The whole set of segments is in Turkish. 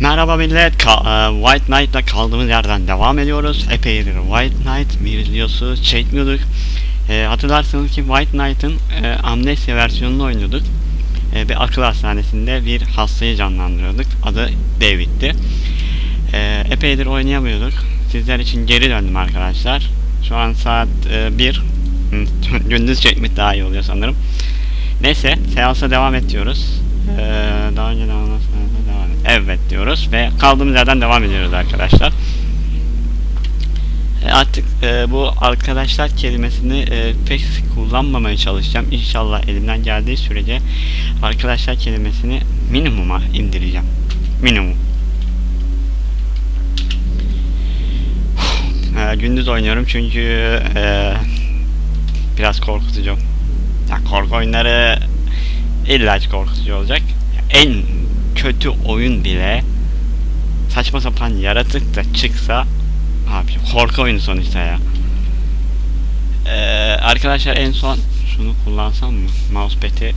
Merhaba millet, Ka- e, White Knight'la kaldığımız yerden devam ediyoruz. Epeydir White Knight videosu çekmiyorduk. E, hatırlarsanız ki White Knight'ın e, Amnesia versiyonunu oynuyorduk. E, bir akıl hastanesinde bir hastayı canlandırıyorduk. Adı David'ti. E, epeydir oynayamıyorduk. Sizler için geri döndüm arkadaşlar. Şu an saat 1. Gündüz çekmek daha iyi oluyor sanırım. Neyse, seansa devam et diyoruz. E, daha önce devam devam et. Evet diyoruz ve kaldığımız yerden devam ediyoruz arkadaşlar. E, artık e, bu arkadaşlar kelimesini e, pek kullanmamaya çalışacağım. İnşallah elimden geldiği sürece arkadaşlar kelimesini minimuma indireceğim. Minimum. Gündüz oynuyorum çünkü e, biraz korkutucu. Ya korku oyunları illa korkutucu olacak. En kötü oyun bile saçma sapan yaratık da çıksa abi korku oyunu sonuçta ya. Ee, arkadaşlar en son şunu kullansam mı? Mousepad'i e,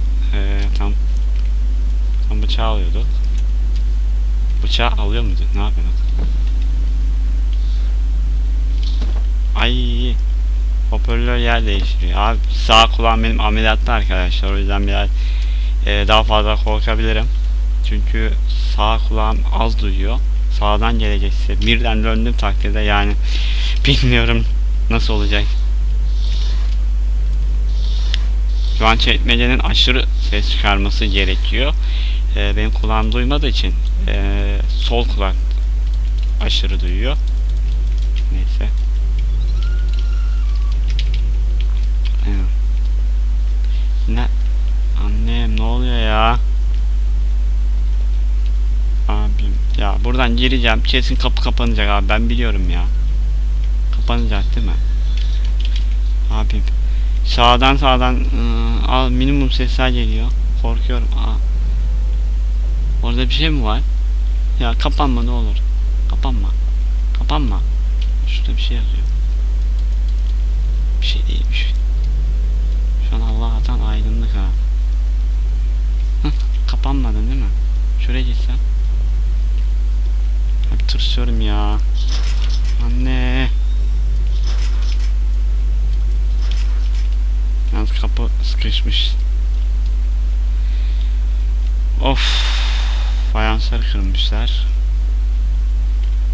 tam tam bıçağı alıyordu. Bıçağı alıyor muydu? Ne yapıyorduk? Hoparlör yer değiştiriyor. Abi sağ kulağım benim ameliyatta arkadaşlar. O yüzden biraz e, daha fazla korkabilirim. Çünkü sağ kulağım az duyuyor. Sağdan gelecekse birden döndüm takdirde yani bilmiyorum nasıl olacak. Şu an çekmecenin aşırı ses çıkarması gerekiyor. Ee, benim kulağım duymadığı için ee, sol kulak aşırı duyuyor. Neyse. Evet. Ne? Annem ne oluyor ya? Abim. Ya buradan gireceğim. Kesin kapı kapanacak abi. Ben biliyorum ya. Kapanacak değil mi? Abim. Sağdan sağdan ıı, al minimum sesler geliyor. Korkuyorum. Aa. orada bir şey mi var? Ya kapanma ne olur. Kapanma. Kapanma. Şurada bir şey yazıyor. Bir şey değilmiş şu an Allah'tan aydınlık ha kapanmadın değil mi şuraya gitsen Abi tırsıyorum ya. Anne. Yalnız kapı sıkışmış. Of. Fayansları kırmışlar.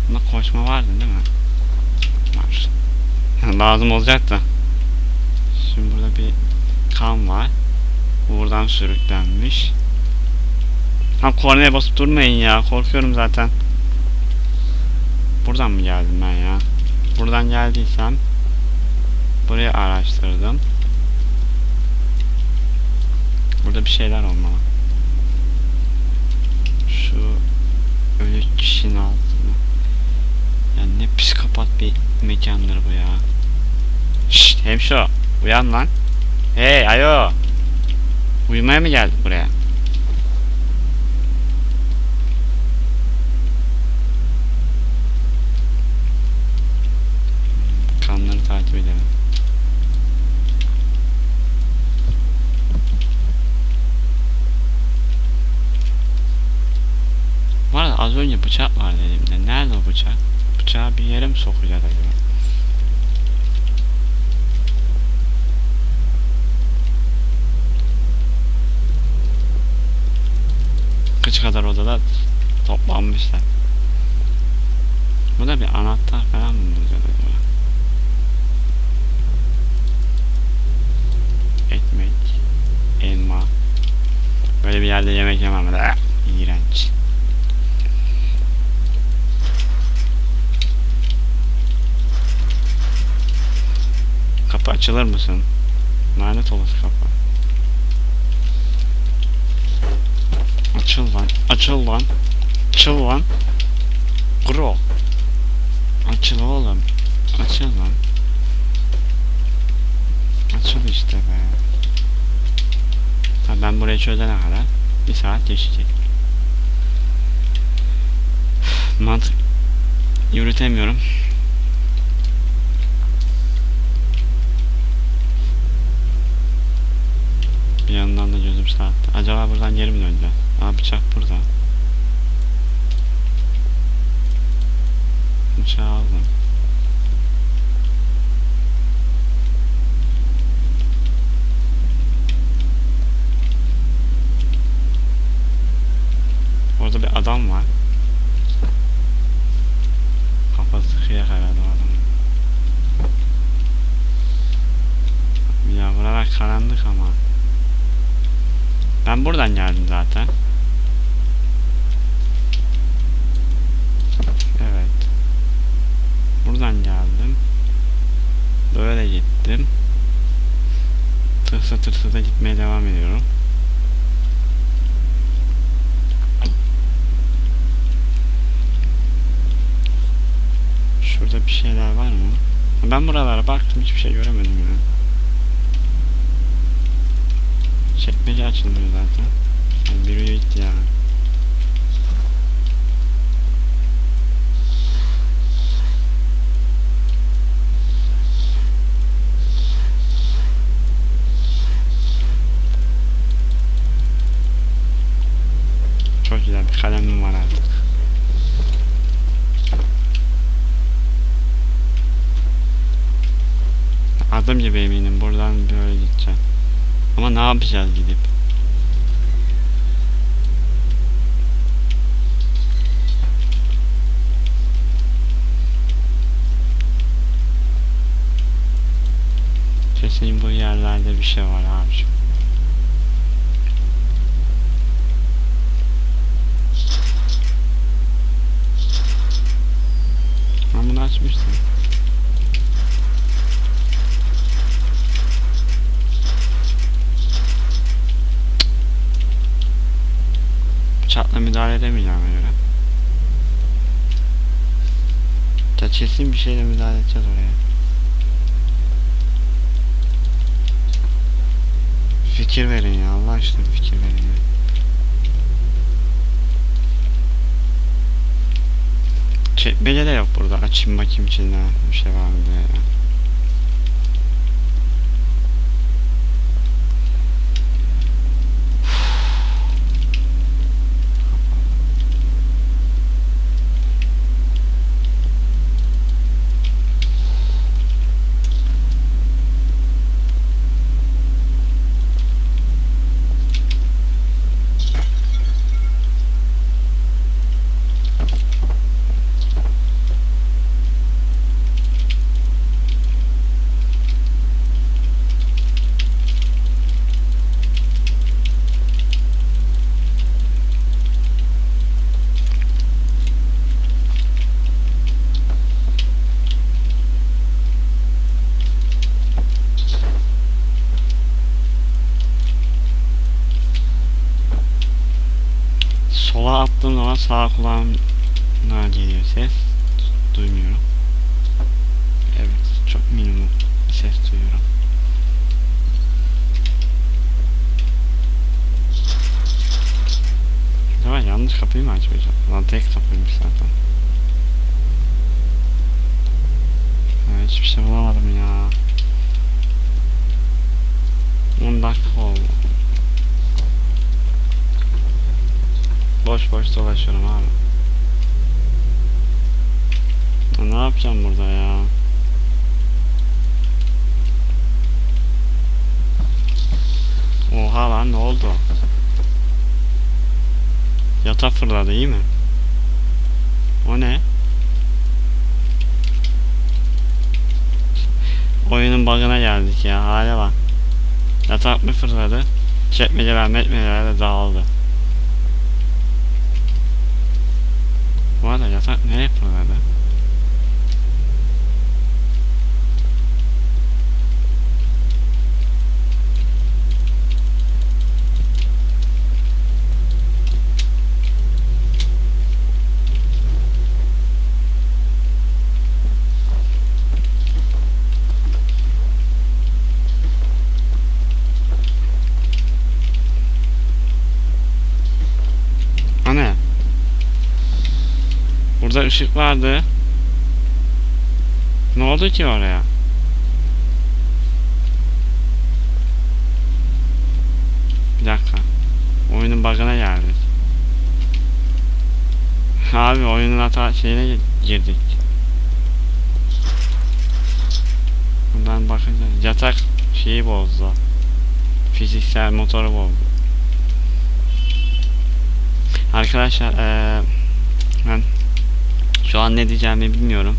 Bunda koşma vardı değil mi? Var. Lazım olacak da. Şimdi burada bir kan var. Buradan sürüklenmiş. Ha kornaya basıp durmayın ya. Korkuyorum zaten. Buradan mı geldim ben ya? Buradan geldiysem burayı araştırdım. Burada bir şeyler olmalı. Şu ölü kişinin altında. Ya ne psikopat bir mekandır bu ya. Şşt hemşo uyan lan. Hey ayo. Uyumaya mı geldik buraya? kanları takip edelim. Var ya, az önce bıçak vardı elimde. Nerede o bıçak? Bıçağı bir yere mi sokacağız acaba? Kaç kadar odada toplanmışlar. Bu da bir anahtar falan mı bulacağız acaba? ekmek, elma. Böyle bir yerde yemek yemem. Ah, iğrenç. Kapı açılır mısın? Lanet olası kapı. Açıl lan. Açıl lan. Açıl lan. Gro. Açıl oğlum. Açıl lan. Açıl işte be. Tabii ben burayı çözene kadar bir saat geçecek. Mantık yürütemiyorum. Acaba buradan geri mi döneceğiz? Aa bıçak burada. Bıçağı aldım. Orada bir adam var. Kafası kıyak herhalde o adamın. Ya buralar karanlık ama. Ben buradan geldim zaten. Evet. Buradan geldim. Böyle gittim. Tırsa tırsa da gitmeye devam ediyorum. Şurada bir şeyler var mı? Ben buralara baktım hiçbir şey göremedim ya. Çekmece açılmıyor zaten. Yani bir üye gitti ya. Çok güzel bir kalemim var artık. Adım gibi eminim buradan böyle gideceğim. Ama ne yapacağız gidip? Kesin bu yerlerde bir şey var abiciğim. Ben bunu açmıştım. Bıçakla müdahale edemeyeceğime göre. Ya kesin bir şeyle müdahale edeceğiz oraya. Fikir verin ya Allah aşkına fikir verin ya. Çekmece de yok burada. Açayım bakayım içinde bir şey var mı diye. ya. Sola attığım zaman sağ kulağımda geliyor ses. Duymuyorum. Evet, çok minimum ses duyuyorum. Acaba yanlış kapıyı mı açmayacağım? Lan tek kapıymış zaten. Evet, hiçbir şey bulamadım ya. 10 dakika oldu. Boş boş dolaşıyorum abi. Ne yapacağım burada ya? Oha lan ne oldu? Yata fırladı iyi mi? O ne? Oyunun bug'ına geldik ya hale bak. Yatak mı fırladı? Çekmeceler metmeceler de dağıldı. Bu arada yatak nereye fırladı? Ana. Burada ışık vardı. Ne oldu ki oraya? Bir dakika. Oyunun bug'ına geldik. Abi oyunun hata şeyine girdik. Buradan bakınca yatak şeyi bozdu. Fiziksel motoru bozdu. Arkadaşlar eee ben şu an ne diyeceğimi bilmiyorum.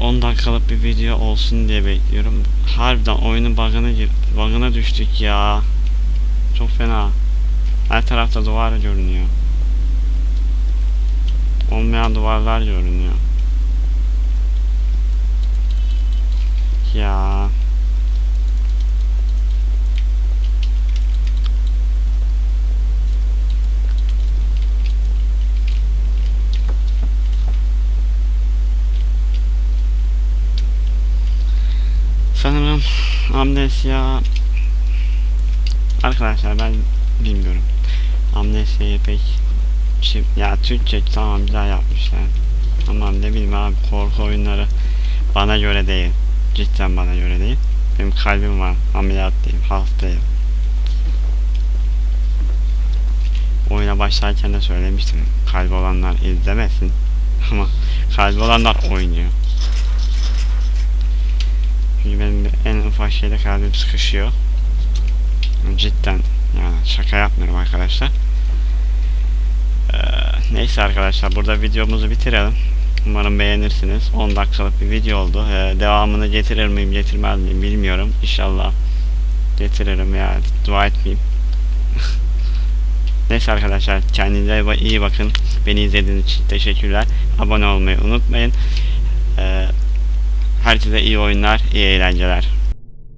10 dakikalık bir video olsun diye bekliyorum. Harbiden oyunun bug'ına bug'ına düştük ya. Çok fena. Her tarafta duvar görünüyor. Olmayan duvarlar görünüyor. Ya. Sanırım amnesya Arkadaşlar ben bilmiyorum. Amnesya'yı pek Çi- ya Türkçe tamam güzel yapmışlar. Ama ne bileyim abi korku oyunları bana göre değil. Cidden bana göre değil. Benim kalbim var. Ameliyatlıyım. Hastayım. Oyuna başlarken de söylemiştim. Kalbi olanlar izlemesin. Ama kalbi olanlar oynuyor. Çünkü benim de en ufak şeyde kalbim sıkışıyor. Cidden yani şaka yapmıyorum arkadaşlar. Ee, neyse arkadaşlar burada videomuzu bitirelim. Umarım beğenirsiniz. 10 dakikalık bir video oldu. Ee, devamını getirir miyim getirmez miyim bilmiyorum. İnşallah getiririm ya dua etmeyeyim. Neyse arkadaşlar kendinize iyi bakın. Beni izlediğiniz için teşekkürler. Abone olmayı unutmayın. Ee, herkese iyi oyunlar, iyi eğlenceler.